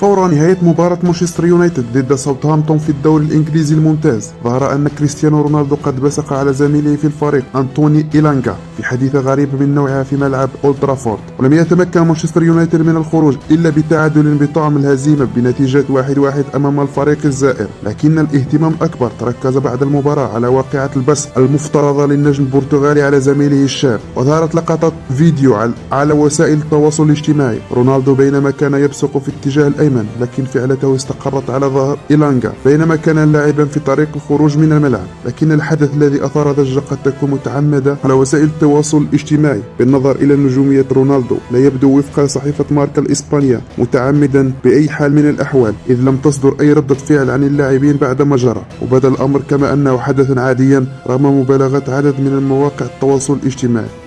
فور نهاية مباراة مانشستر يونايتد ضد ساوثهامبتون في الدوري الإنجليزي الممتاز ظهر أن كريستيانو رونالدو قد بصق على زميله في الفريق أنطوني إيلانجا في حادثة غريبة من نوعها في ملعب أولد ترافورد. ولم يتمكن مانشستر يونايتد من الخروج إلا بتعادل بطعم الهزيمة بنتيجة واحد واحد أمام الفريق الزائر لكن الاهتمام الأكبر تركز بعد المباراة على واقعة البصق المفترضة للنجم البرتغالي على زميله الشاب. وظهرت لقطات فيديو على وسائل التواصل الاجتماعي. رونالدو بينما كان يبصق في اتجاه الأيمن لكن فعلته استقرت على ظهر إيلانجا بينما كان لاعبا في طريق الخروج من الملعب. لكن الحدث الذي أثار ضجة قد تكون متعمدة على وسائل التواصل الاجتماعي بالنظر إلى نجومية رونالدو لا يبدو وفق صحيفة ماركا الإسبانية متعمدا بأي حال من الأحوال إذ لم تصدر أي ردة فعل عن اللاعبين بعد ما جرى. وبدأ الأمر كما أنه حدثا عاديا رغم مبالغة عدد من المواقع التواصل الاجتماعي.